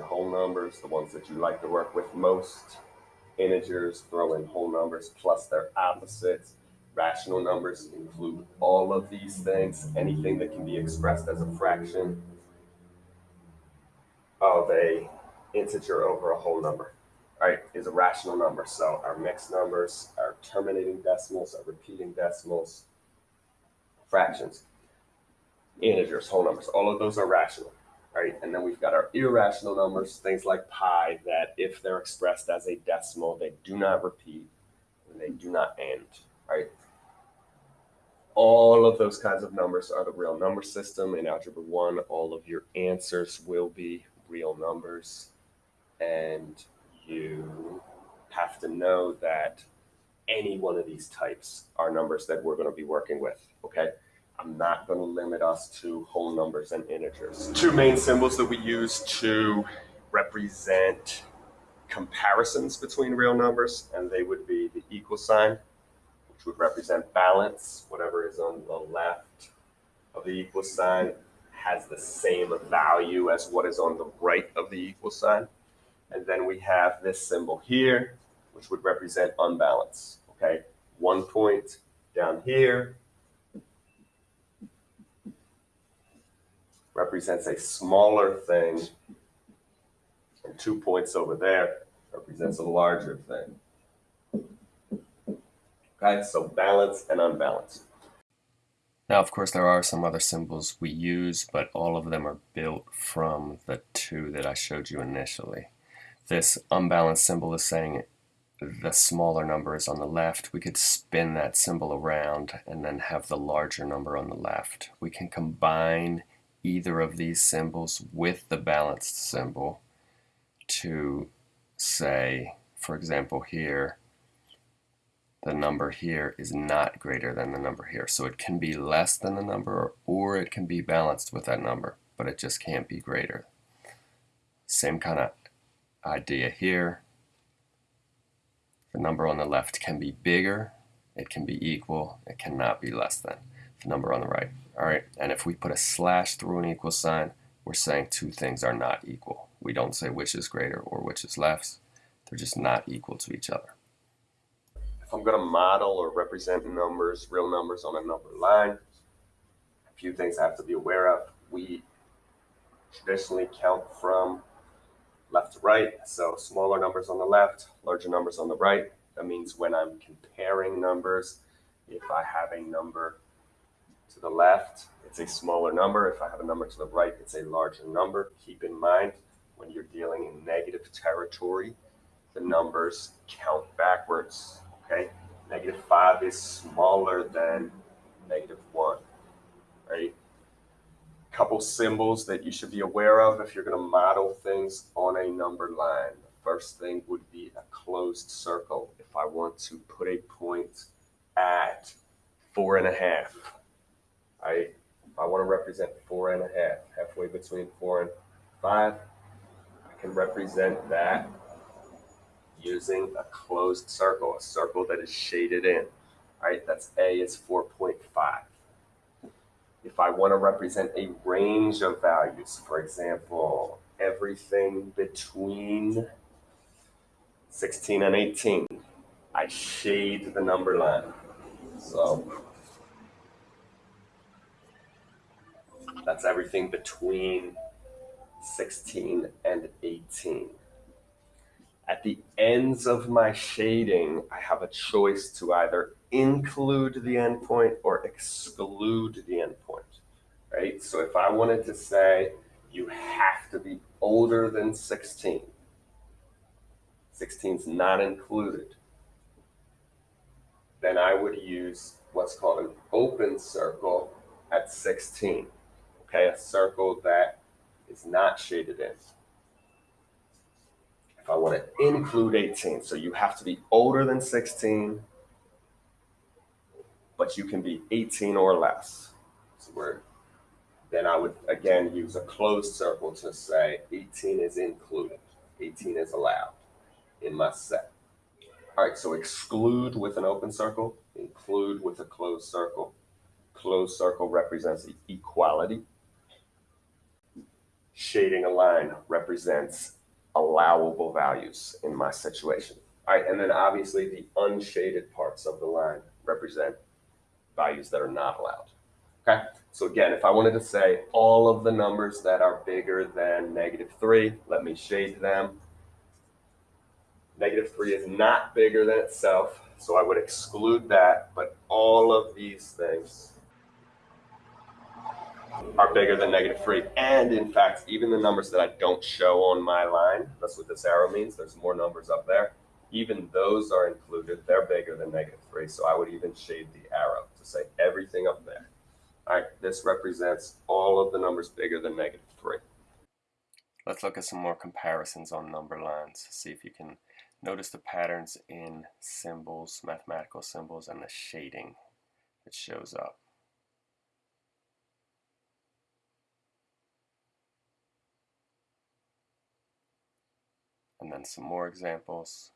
your whole numbers, the ones that you like to work with most. Integers, throw in whole numbers plus their opposites. Rational numbers include all of these things, anything that can be expressed as a fraction of a integer over a whole number, right, is a rational number. So our mixed numbers, our terminating decimals, our repeating decimals, fractions, integers, whole numbers, all of those are rational, right? And then we've got our irrational numbers, things like pi, that if they're expressed as a decimal, they do not repeat and they do not end, right? All of those kinds of numbers are the real number system. In Algebra 1, all of your answers will be real numbers. And you have to know that any one of these types are numbers that we're going to be working with, okay? I'm not going to limit us to whole numbers and integers. Two main symbols that we use to represent comparisons between real numbers, and they would be the equal sign, which would represent balance. Whatever is on the left of the equal sign has the same value as what is on the right of the equal sign. And then we have this symbol here, which would represent unbalance. Okay, one point down here represents a smaller thing, and two points over there represents a larger thing. Okay, so balance and unbalance. Now, of course, there are some other symbols we use, but all of them are built from the two that I showed you initially. This unbalanced symbol is saying the smaller number is on the left. We could spin that symbol around and then have the larger number on the left. We can combine either of these symbols with the balanced symbol to say, for example here, the number here is not greater than the number here. So it can be less than the number or it can be balanced with that number, but it just can't be greater. Same kind of idea here. The number on the left can be bigger, it can be equal, it cannot be less than number on the right. All right, and if we put a slash through an equal sign, we're saying two things are not equal. We don't say which is greater or which is less. They're just not equal to each other. If I'm going to model or represent numbers, real numbers on a number line, a few things I have to be aware of. We traditionally count from left to right, so smaller numbers on the left, larger numbers on the right. That means when I'm comparing numbers, if I have a number to the left, it's a smaller number. If I have a number to the right, it's a larger number. Keep in mind, when you're dealing in negative territory, the numbers count backwards okay? Negative 5 is smaller than negative 1, right? Couple symbols that you should be aware of if you're going to model things on a number line. The first thing would be a closed circle. If I want to put a point at four and a half, If I want to represent four and a half, halfway between four and five, I can represent that using a closed circle, a circle that is shaded in. right? that's A is 4.5. If I want to represent a range of values, for example, everything between 16 and 18, I shade the number line. So that's everything between 16 and 18. At the ends of my shading, I have a choice to either include the endpoint or exclude the endpoint, right? So if I wanted to say you have to be older than 16, 16 is not included, then I would use what's called an open circle at 16, okay? A circle that is not shaded in. If I want to include 18. So you have to be older than 16, but you can be 18 or less. So we're, then I would again use a closed circle to say 18 is included. 18 is allowed in my set. All right, so exclude with an open circle, include with a closed circle. Closed circle represents the equality. Shading a line represents allowable values in my situation. All right, and then obviously the unshaded parts of the line represent values that are not allowed. Okay, so again, if I wanted to say all of the numbers that are bigger than negative three, let me shade them. Negative three is not bigger than itself, so I would exclude that, but all of these things are bigger than negative three. And in fact, even the numbers that I don't show on my line, that's what this arrow means, there's more numbers up there, even those are included, they're bigger than negative three. So I would even shade the arrow to say everything up there. All right, this represents all of the numbers bigger than negative three. Let's look at some more comparisons on number lines. See if you can notice the patterns in symbols, mathematical symbols, and the shading that shows up. And then some more examples.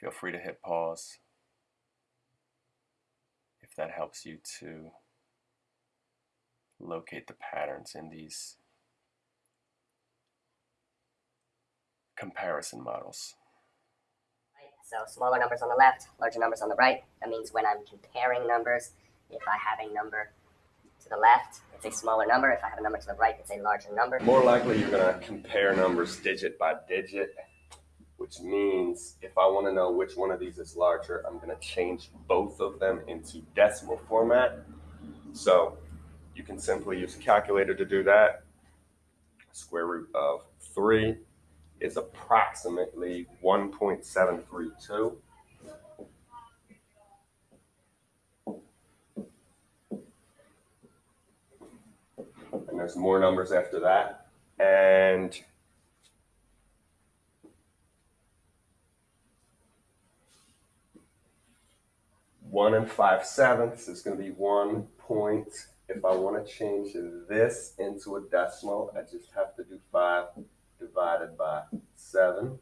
Feel free to hit pause if that helps you to locate the patterns in these comparison models. So smaller numbers on the left, larger numbers on the right. That means when I'm comparing numbers, if I have a number to the left, it's a smaller number. If I have a number to the right, it's a larger number. More likely you're gonna compare numbers digit by digit, which means if I wanna know which one of these is larger, I'm gonna change both of them into decimal format. So you can simply use a calculator to do that. Square root of three is approximately 1.732. And there's more numbers after that. And one and five sevenths is going to be one point. If I want to change this into a decimal, I just have to do five divided by 7.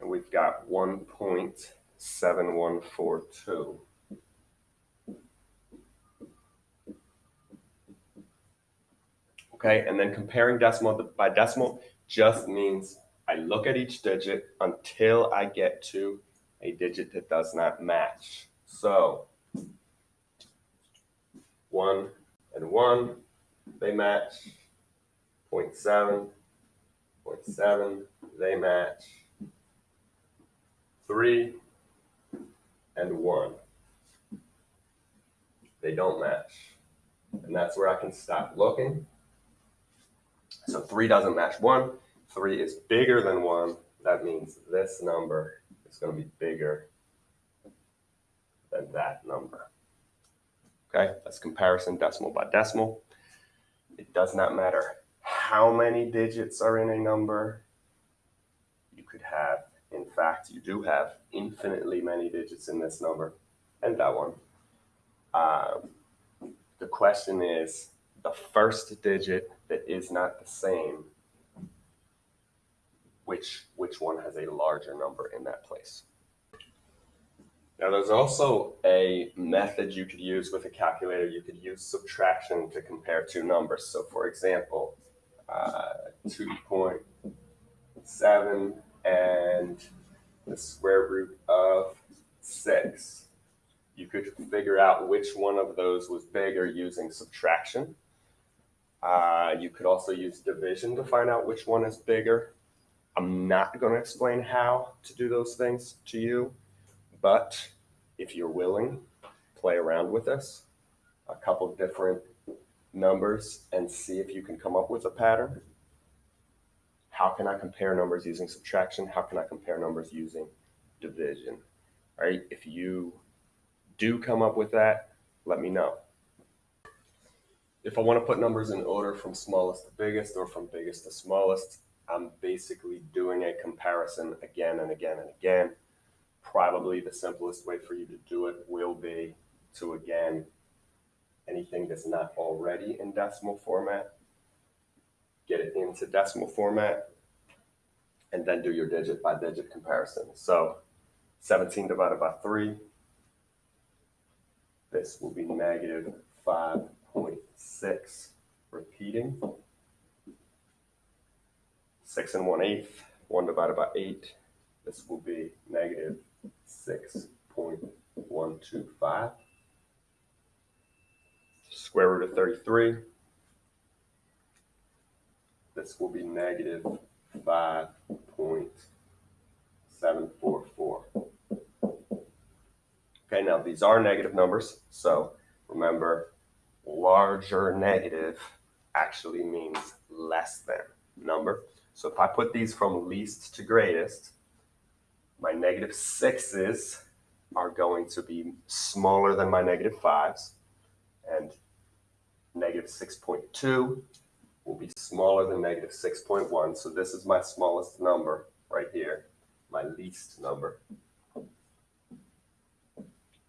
And we've got 1.7142. Okay, and then comparing decimal by decimal just means I look at each digit until I get to a digit that does not match. So 1 and 1, they match 0.7, 0.7, they match. 3 and 1, they don't match. And that's where I can stop looking. So 3 doesn't match 1. 3 is bigger than 1. That means this number is going to be bigger than that number. Okay, that's comparison decimal by decimal. It does not matter how many digits are in a number. You could have, in fact, you do have infinitely many digits in this number and that one. Um, the question is the first digit that is not the same, which, which one has a larger number in that place? Now, there's also a method you could use with a calculator. You could use subtraction to compare two numbers. So, for example, uh, 2.7 and the square root of 6. You could figure out which one of those was bigger using subtraction. Uh, you could also use division to find out which one is bigger. I'm not going to explain how to do those things to you, but if you're willing, play around with this. A couple different numbers and see if you can come up with a pattern. How can I compare numbers using subtraction? How can I compare numbers using division? All right, if you do come up with that, let me know. If I want to put numbers in order from smallest to biggest or from biggest to smallest, I'm basically doing a comparison again and again and again. Probably the simplest way for you to do it will be to again anything that's not already in decimal format, get it into decimal format, and then do your digit by digit comparison. So 17 divided by 3, this will be negative 5.6 repeating. 6 and 1 eighth. 1 divided by 8. This will be negative 6.125. Square root of 33. This will be negative 5.744. Okay, now these are negative numbers, so remember, larger negative actually means less than number. So if I put these from least to greatest, my negative sixes are going to be smaller than my negative fives, and negative 6.2 will be smaller than negative 6.1. So this is my smallest number right here, my least number,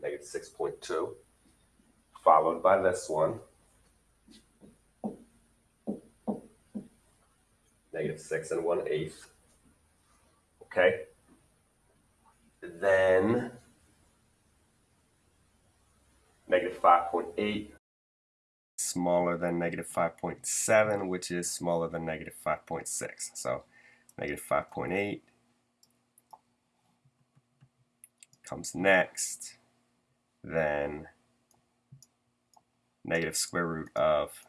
negative 6.2, followed by this one, negative 6 and 1 eighth. Okay. Then negative 5.8 smaller than negative 5.7, which is smaller than negative 5.6. So negative 5.8 comes next. Then negative square root of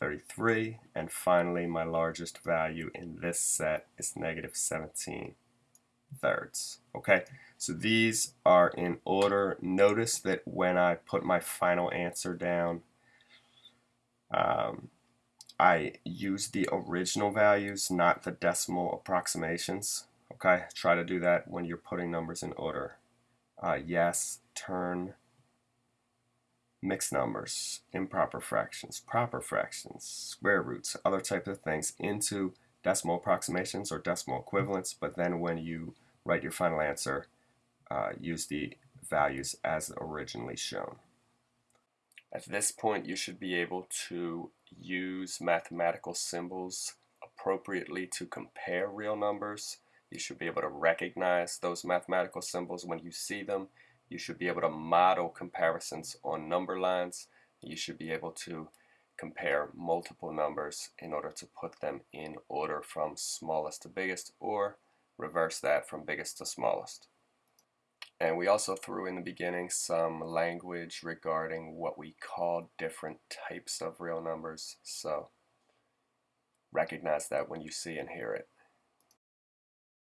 33. And finally, my largest value in this set is negative 17 thirds. Okay, so these are in order. Notice that when I put my final answer down, um, I use the original values, not the decimal approximations. Okay, try to do that when you're putting numbers in order. Uh, yes, turn mixed numbers, improper fractions, proper fractions, square roots, other types of things into decimal approximations or decimal equivalents, but then when you write your final answer, uh, use the values as originally shown. At this point, you should be able to use mathematical symbols appropriately to compare real numbers. You should be able to recognize those mathematical symbols when you see them you should be able to model comparisons on number lines. You should be able to compare multiple numbers in order to put them in order from smallest to biggest or reverse that from biggest to smallest. And we also threw in the beginning some language regarding what we call different types of real numbers. So recognize that when you see and hear it.